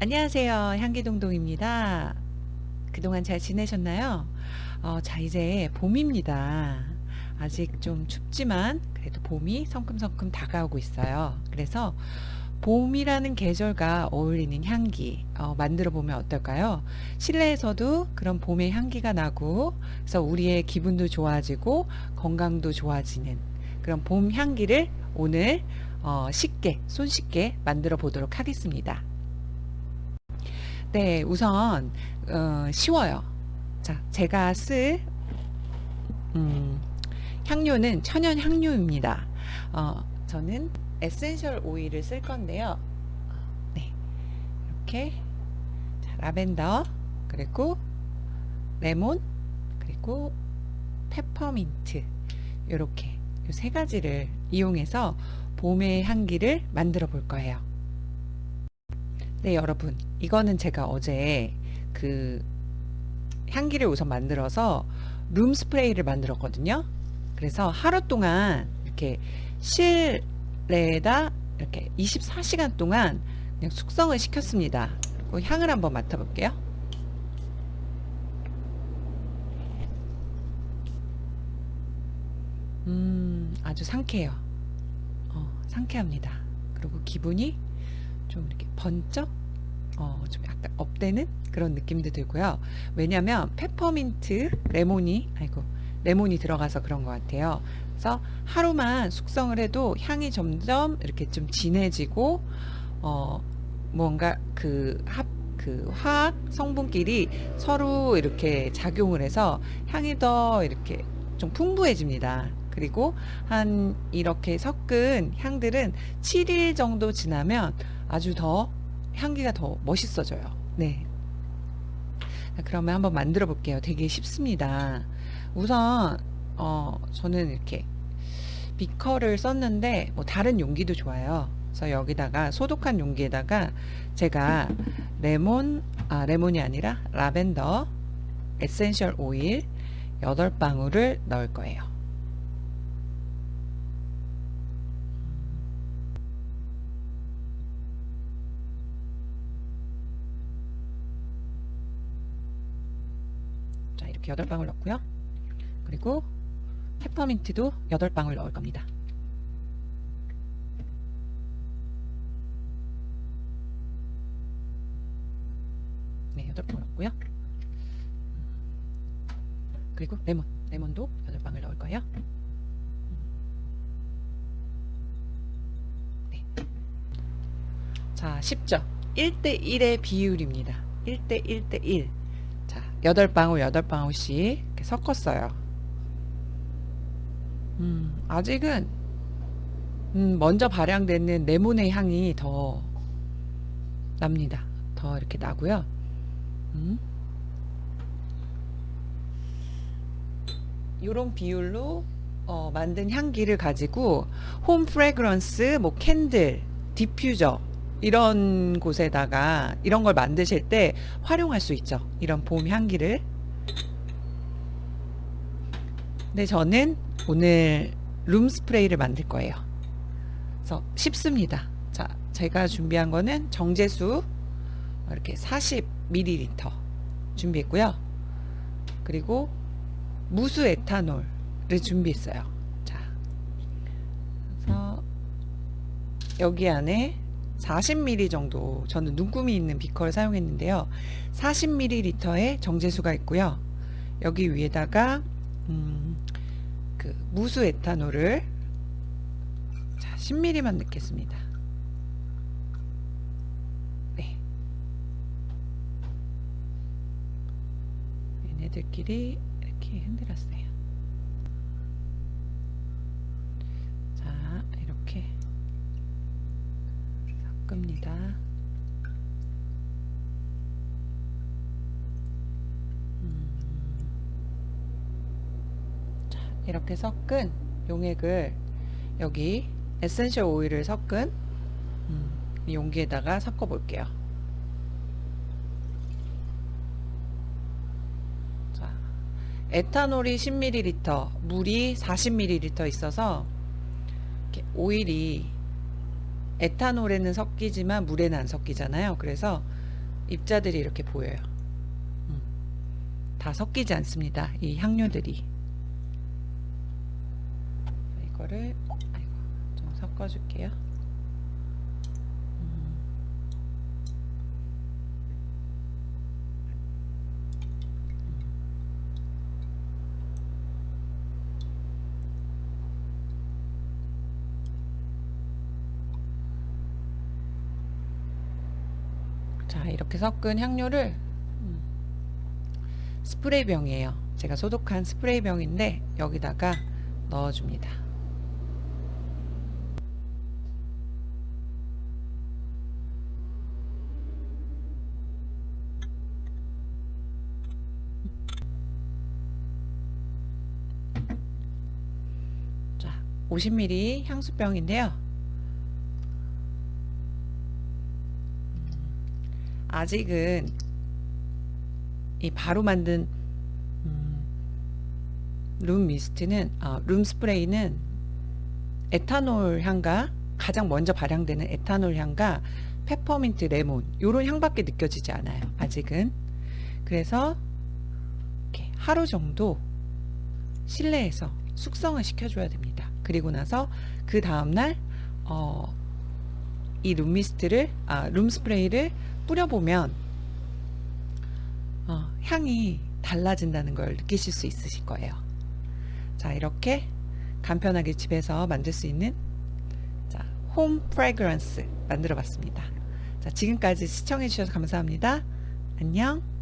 안녕하세요. 향기동동입니다. 그동안 잘 지내셨나요? 어, 자, 이제 봄입니다. 아직 좀 춥지만 그래도 봄이 성큼성큼 다가오고 있어요. 그래서 봄이라는 계절과 어울리는 향기 어, 만들어 보면 어떨까요? 실내에서도 그런 봄의 향기가 나고 그래서 우리의 기분도 좋아지고 건강도 좋아지는 그런 봄 향기를 오늘 어, 쉽게 손쉽게 만들어 보도록 하겠습니다. 네, 우선 어, 쉬워요. 자, 제가 쓸 음, 향료는 천연 향료입니다. 어, 저는 essential oil을 쓸 건데요. 네, 이렇게 자, 라벤더 그리고 레몬 그리고 페퍼민트 이렇게 세 가지를 이용해서 봄의 향기를 만들어 볼 거예요. 네 여러분. 이거는 제가 어제 그 향기를 우선 만들어서 룸 스프레이를 만들었거든요. 그래서 하루 동안 이렇게 실내에다 이렇게 24시간 동안 그냥 숙성을 시켰습니다. 그 향을 한번 맡아볼게요. 음 아주 상쾌해요. 어, 상쾌합니다. 그리고 기분이 좀 이렇게 번쩍 어, 좀 약간 업되는 그런 느낌도 들고요. 왜냐면 페퍼민트 레몬이 아이고 레몬이 들어가서 그런 것 같아요. 그래서 하루만 숙성을 해도 향이 점점 이렇게 좀 진해지고 어 뭔가 그 합 그 화학 성분끼리 서로 이렇게 작용을 해서 향이 더 이렇게 좀 풍부해집니다. 그리고 한 이렇게 섞은 향들은 7일 정도 지나면 아주 더 향기가 더 멋있어져요. 네. 그러면 한번 만들어 볼게요. 되게 쉽습니다. 우선 어, 저는 이렇게 비커를 썼는데 뭐 다른 용기도 좋아요. 그래서 여기다가 소독한 용기에다가 제가 레몬 아 레몬이 아니라 라벤더 essential oil 8방울을 넣을 거예요. 이렇게 8방울 넣고요. 그리고 페퍼민트도 8방울 넣을 겁니다. 네, 8방울 넣고요. 그리고 레몬, 레몬도 8방울 넣을 거예요. 네. 자, 쉽죠? 1대1의 비율입니다. 1대1 대1 8방울 8방울씩 이렇게 섞었어요. 음, 아직은 음, 먼저 발향되는 레몬의 향이 더 납니다. 더 이렇게 나고요. 음. 이런 비율로 어, 만든 향기를 가지고 home fragrance, 뭐 candle, diffuser 이런 곳에다가 이런 걸 만드실 때 활용할 수 있죠. 이런 봄 향기를. 근데 저는 오늘 room spray를 만들 거예요. 그래서 쉽습니다. 자, 제가 준비한 거는 정제수 이렇게 40ml 준비했고요. 그리고 무수 에탄올을 준비했어요. 자, 그래서 여기 안에 40ml 정도 저는 눈금이 있는 비커를 사용했는데요. 40ml의 정제수가 있고요. 여기 위에다가 음, 그 무수 에탄올을 자 10ml만 넣겠습니다. 네. 얘네들끼리 이렇게 흔들었어요 겁니다. 음. 자, 이렇게 섞은 용액을 여기 essential oil을 섞은 음, 용기에다가 섞어 볼게요. 자, 에탄올이 10ml, 물이 40ml 있어서 오일이 에탄올에는 섞이지만 물에는 안 섞이잖아요. 그래서 입자들이 이렇게 보여요. 음. 다 섞이지 않습니다. 이 향료들이. 이거를 좀 섞어줄게요. 자 이렇게 섞은 향료를 음, 스프레이 병이에요. 제가 소독한 스프레이 병인데 여기다가 넣어줍니다. 자 50ml 향수병인데요 아직은 이 바로 만든 음, 룸 미스트는 아, 룸 스프레이는 에탄올 향과 가장 먼저 발향되는 에탄올 향과 페퍼민트 레몬 요런 향밖에 느껴지지 않아요 아직은. 그래서 이렇게 하루 정도 실내에서 숙성을 시켜줘야 됩니다. 그리고 나서 그 다음날 어, 이 룸미스트를 아, 룸 스프레이를 뿌려보면 어, 향이 달라진다는 걸 느끼실 수 있으실 거예요. 자 이렇게 간편하게 집에서 만들 수 있는 자, 홈 프레그런스 만들어 봤습니다. 자 지금까지 시청해 주셔서 감사합니다. 안녕